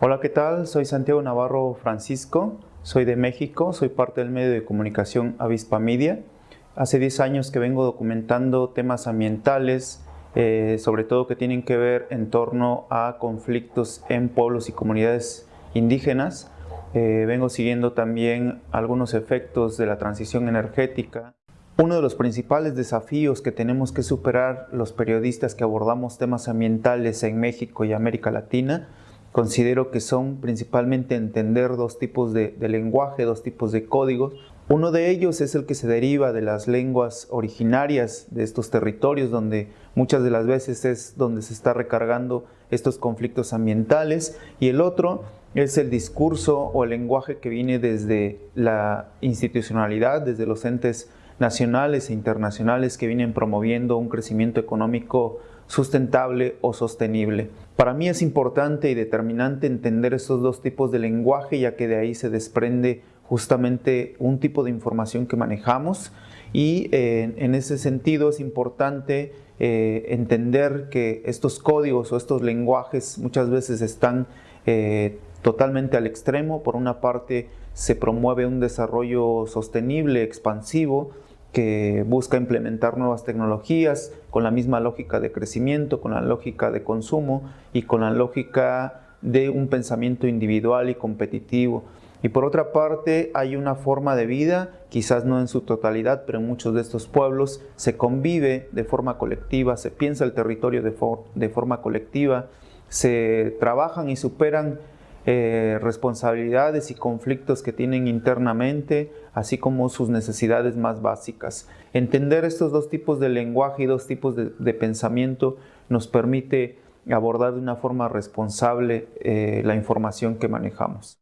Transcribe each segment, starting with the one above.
Hola, ¿qué tal? Soy Santiago Navarro Francisco, soy de México, soy parte del medio de comunicación Avispa Media. Hace 10 años que vengo documentando temas ambientales, eh, sobre todo que tienen que ver en torno a conflictos en pueblos y comunidades indígenas. Eh, vengo siguiendo también algunos efectos de la transición energética. Uno de los principales desafíos que tenemos que superar los periodistas que abordamos temas ambientales en México y América Latina, considero que son principalmente entender dos tipos de, lenguaje, dos tipos de códigos. Uno de ellos es el que se deriva de las lenguas originarias de estos territorios, donde muchas de las veces es donde se está recargando estos conflictos ambientales, y el otro es el discurso o el lenguaje que viene desde la institucionalidad, desde los entes nacionales e internacionales que vienen promoviendo un crecimiento económico sustentable o sostenible. Para mí es importante y determinante entender estos dos tipos de lenguaje ya que de ahí se desprende justamente un tipo de información que manejamos y eh, en ese sentido es importante eh, entender que estos códigos o estos lenguajes muchas veces están eh, totalmente al extremo. Por una parte se promueve un desarrollo sostenible, expansivo, que busca implementar nuevas tecnologías con la misma lógica de crecimiento, con la lógica de consumo y con la lógica de un pensamiento individual y competitivo. Y por otra parte hay una forma de vida, quizás no en su totalidad, pero en muchos de estos pueblos se convive de forma colectiva, se piensa el territorio de, forma colectiva, se trabajan y superan eh, responsabilidades y conflictos que tienen internamente, así como sus necesidades más básicas. Entender estos dos tipos de lenguaje y dos tipos de, pensamiento nos permite abordar de una forma responsable eh, la información que manejamos.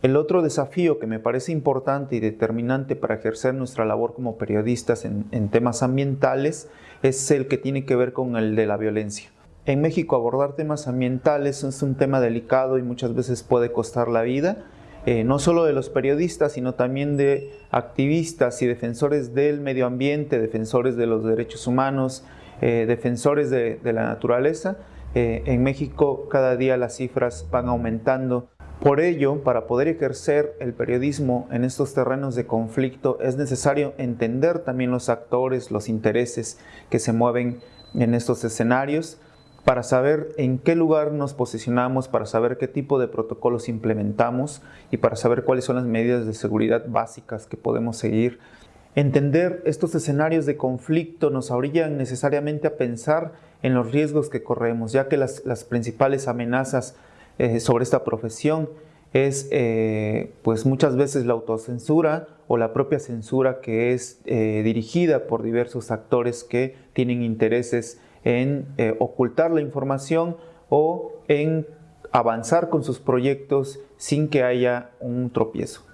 El otro desafío que me parece importante y determinante para ejercer nuestra labor como periodistas en temas ambientales es el que tiene que ver con el de la violencia. En México abordar temas ambientales es un tema delicado y muchas veces puede costar la vida, eh, no solo de los periodistas, sino también de activistas y defensores del medio ambiente, defensores de los derechos humanos, eh, defensores de, la naturaleza. Eh, en México cada día las cifras van aumentando. Por ello, para poder ejercer el periodismo en estos terrenos de conflicto es necesario entender también los actores, los intereses que se mueven en estos escenarios, para saber en qué lugar nos posicionamos, para saber qué tipo de protocolos implementamos y para saber cuáles son las medidas de seguridad básicas que podemos seguir. Entender estos escenarios de conflicto nos orillan necesariamente a pensar en los riesgos que corremos, ya que las, principales amenazas eh, sobre esta profesión es eh, pues muchas veces la autocensura o la propia censura que es eh, dirigida por diversos actores que tienen intereses en eh, ocultar la información o en avanzar con sus proyectos sin que haya un tropiezo.